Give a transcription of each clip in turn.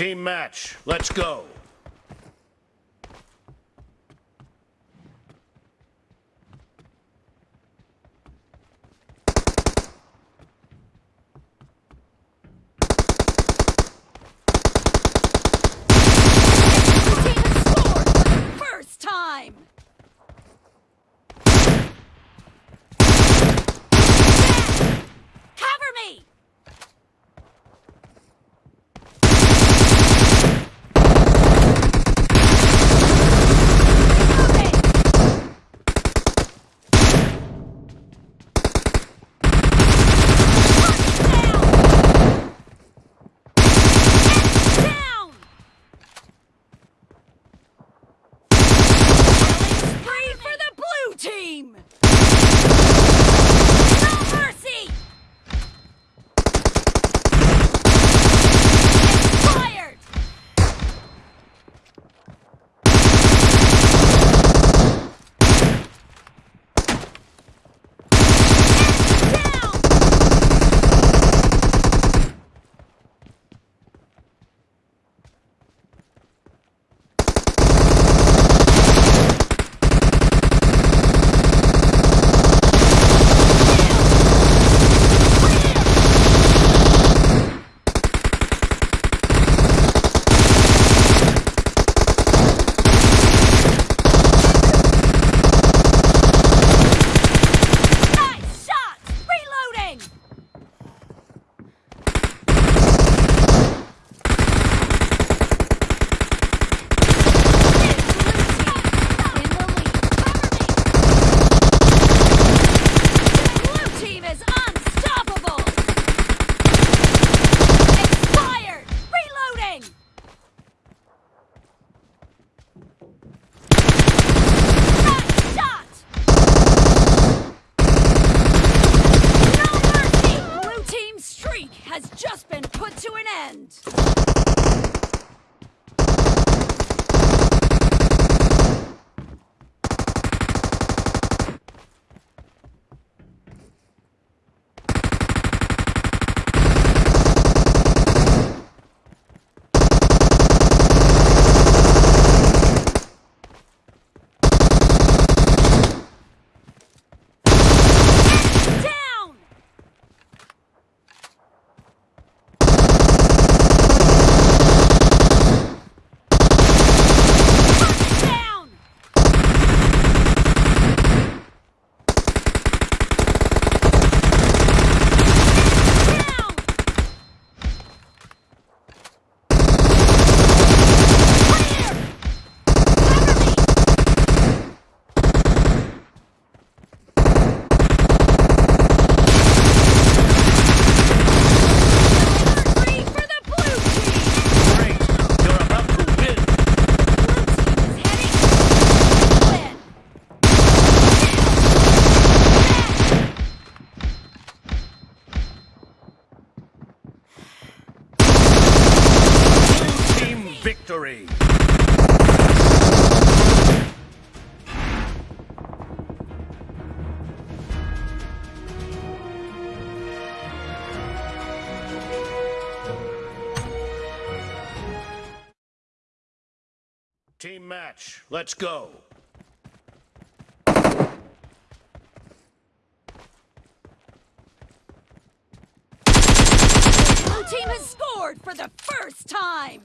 Team match. Let's go. streak has just been put to an end! Team match, let's go. Blue team has scored for the first time!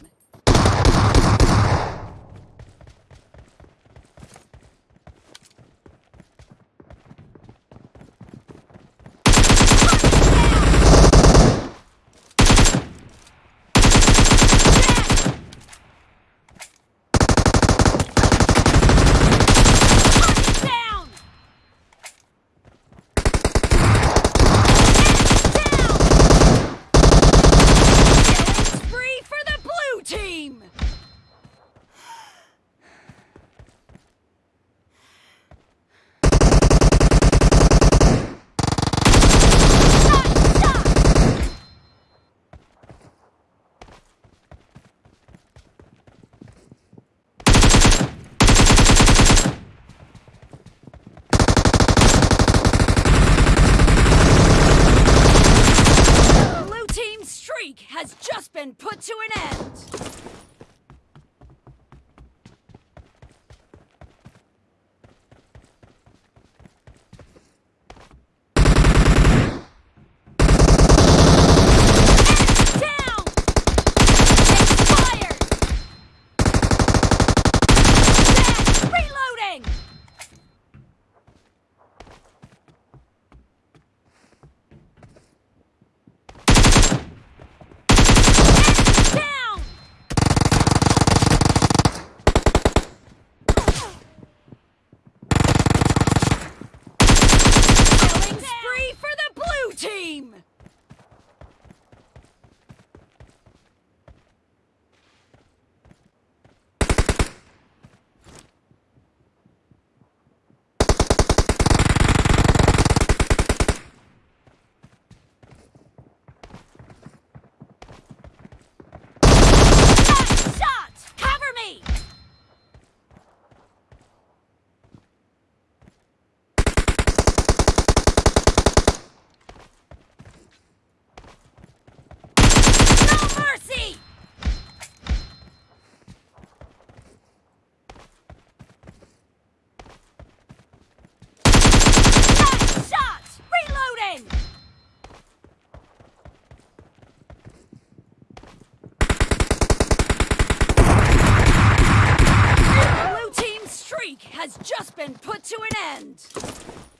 to an end!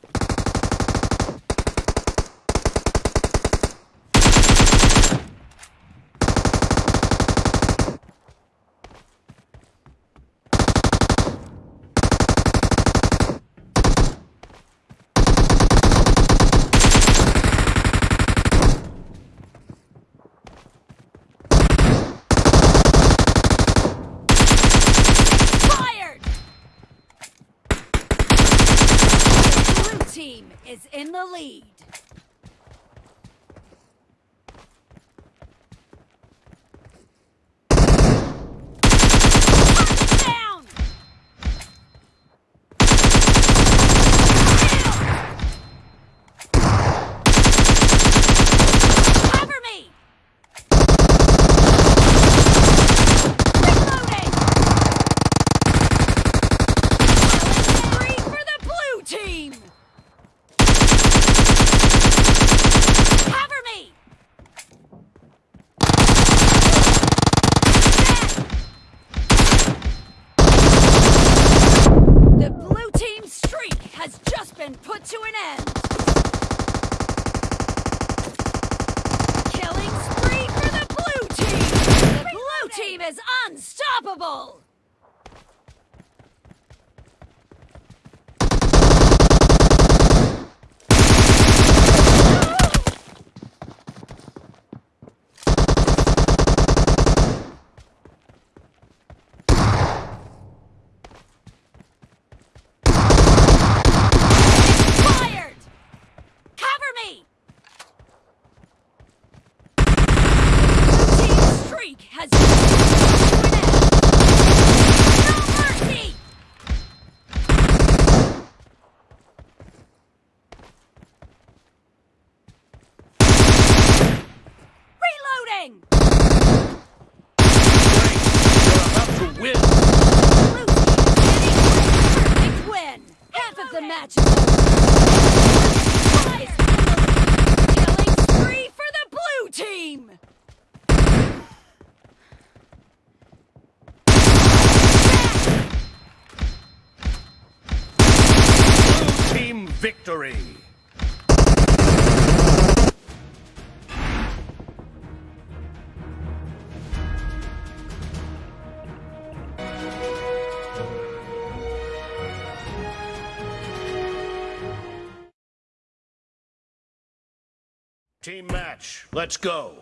team is in the lead. unstoppable! Team match. Let's go.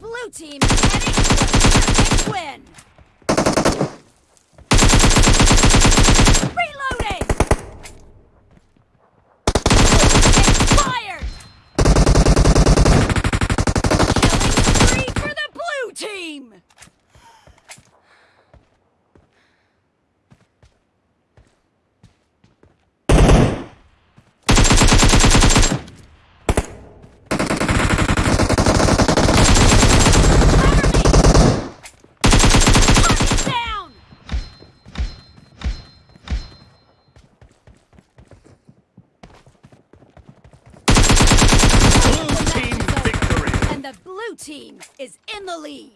Blue team is heading to a perfect win! The lead.